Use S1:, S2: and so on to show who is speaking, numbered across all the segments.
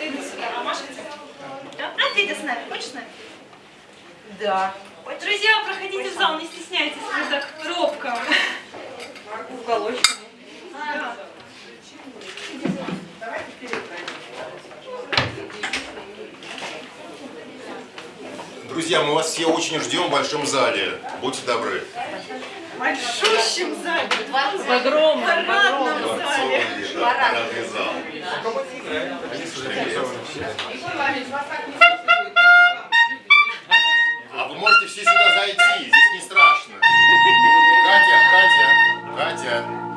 S1: Иду сюда, а Маша где? Да? А Федя с нами, хочешь с нами?
S2: Да.
S1: Друзья, проходите в зал, не стесняйтесь, мы так робко.
S2: Уголочек.
S1: Да.
S3: Друзья, мы вас все очень ждем в большом зале. Будьте добры.
S1: Большущем зале,
S2: В огромном,
S1: парадном зале.
S3: Зал. А вы можете все сюда зайти, здесь не страшно. Катя, Катя, Катя.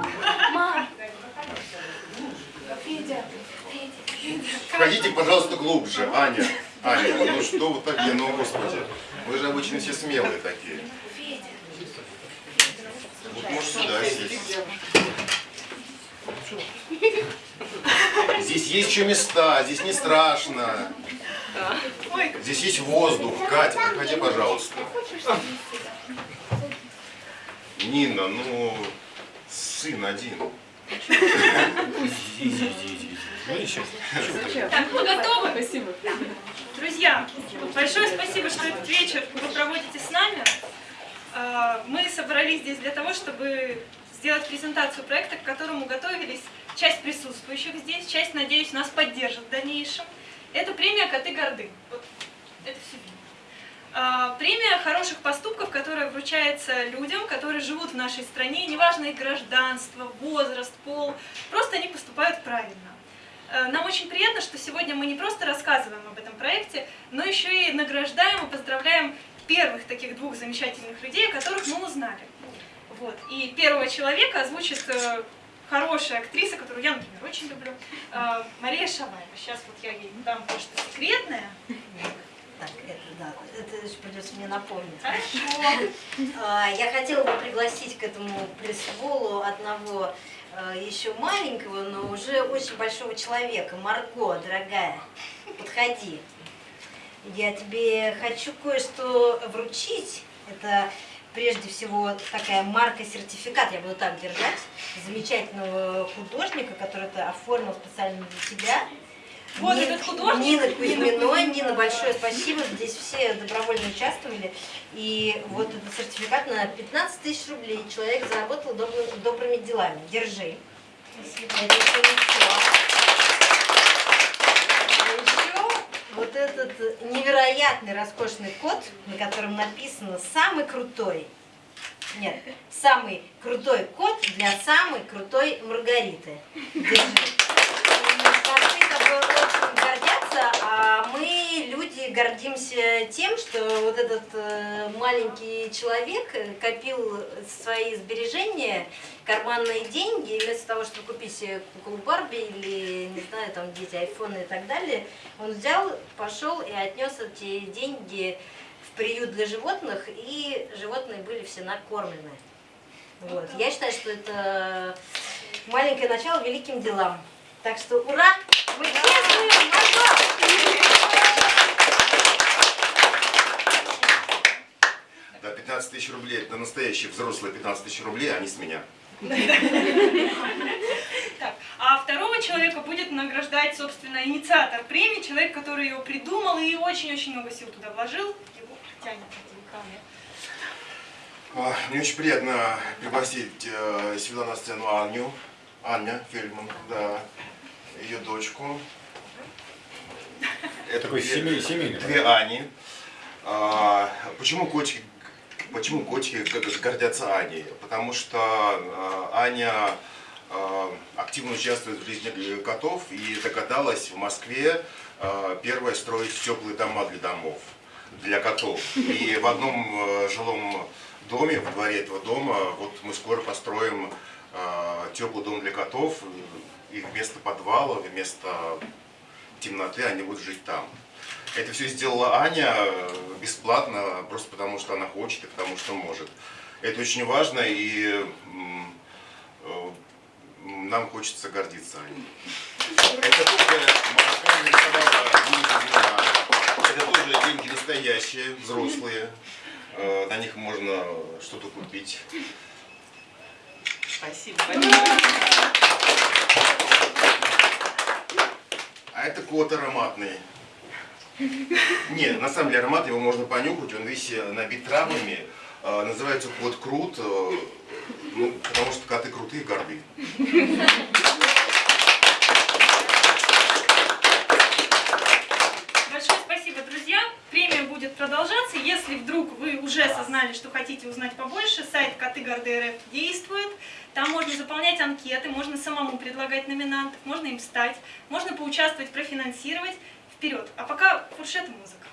S3: Входите, пожалуйста, глубже. Аня, Аня, ну что вы такие, ну господи. Вы же обычно все смелые такие. Вот можешь сюда сесть. Здесь есть еще места, здесь не страшно. Здесь есть воздух. Катя, проходи, пожалуйста. Нина, ну, сын один. Иди, иди, иди, иди.
S1: так, мы готовы?
S2: Спасибо.
S1: Друзья, большое спасибо, что этот вечер вы проводите с нами. А, Мы собрались здесь для того, чтобы сделать презентацию проекта, к которому готовились часть присутствующих здесь, часть, надеюсь, нас поддержит в дальнейшем. Это премия «Коты горды». Вот это все. А, Премия хороших поступков, которая вручается людям, которые живут в нашей стране, неважно их гражданство, возраст, пол, просто они поступают правильно. Э, Нам очень приятно, что сегодня мы не просто рассказываем об этом проекте, но еще и награждаем и поздравляем первых таких двух замечательных людей, о которых мы узнали. Вот. И первого человека озвучит э, хорошая актриса, которую я, например, очень люблю, э, Мария Шаваева. Сейчас вот я ей дам кое-что секретное.
S4: Так, это да, это придется мне напомнить.
S1: Хорошо.
S4: А, Я хотела бы пригласить к этому пресс-волу одного а, еще маленького, но уже очень большого человека. Марго, дорогая, подходи. Я тебе хочу кое-что вручить. Это прежде всего такая марка-сертификат, я буду так держать, замечательного художника, который это оформил специально для тебя.
S1: Вот
S4: Ни-
S1: этот художник?
S4: Нина
S1: Нина
S4: Кузьминой.
S1: Кузьминой.
S4: Нина, большое спасибо. Здесь все добровольно участвовали. И вот этот сертификат на 15 тысяч рублей человек заработал добры- добрыми делами. Держи.
S1: Спасибо.
S4: Это все. А еще вот этот невероятный роскошный код, на котором написано «Самый крутой». Нет, самый крутой код для самой крутой Маргариты. Держи. Пацаны тобой очень гордятся, а мы, люди, гордимся тем, что вот этот э, маленький человек э, копил свои сбережения, карманные деньги, и вместо того, чтобы купить себе куклу Барби или, не знаю, там дети, айфоны и так далее, он взял, пошел и отнес эти деньги в приют для животных, и животные были все накормлены. Вот. Я считаю, что это маленькое начало великим делам. Так что ура! Мы честные! Марго!
S3: Да, 15 тысяч рублей, это настоящие взрослые 15 тысяч рублей, а не с меня.
S1: Так, а второго человека будет награждать, собственно, инициатор премии, человек, который ее придумал и очень-очень много сил туда вложил. Его тянет этим ко мне.
S3: Очень приятно пригласить э, сюда на сцену Аню, Аня Фельдман, да, ее дочку. Это
S5: Такой
S3: две-
S5: семей- семейный
S3: Две Ани. А, почему котики, почему котики гордятся Аней? Потому что а, Аня а, активно участвует в жизни котов и догадалась в Москве а, первая строить теплые дома для домов, для котов. И в одном э, жилом доме, в дворе этого дома, вот мы скоро построим теплый дом для котов. И вместо подвала, вместо темноты они будут жить там. Это все сделала Аня э, бесплатно, просто потому что она хочет и потому что может. Это очень важно, и э, нам хочется гордиться Аней. Это тоже нарисовала. Это тоже деньги настоящие, взрослые. Э, На них можно что-то купить.
S2: Спасибо.
S3: А А это кот ароматный. Нет, на самом деле аромат его можно понюхать, он весь э, набит травами. Э, Называется кот крут, э, ну, потому что коты крутые, горды.
S1: Друзья. Премия будет продолжаться. Если вдруг вы уже осознали, что хотите узнать побольше, сайт Коты Горды РФ действует. Там можно заполнять анкеты, можно самому предлагать номинантов, можно им стать, можно поучаствовать, профинансировать. Вперед! А пока фуршет музыка.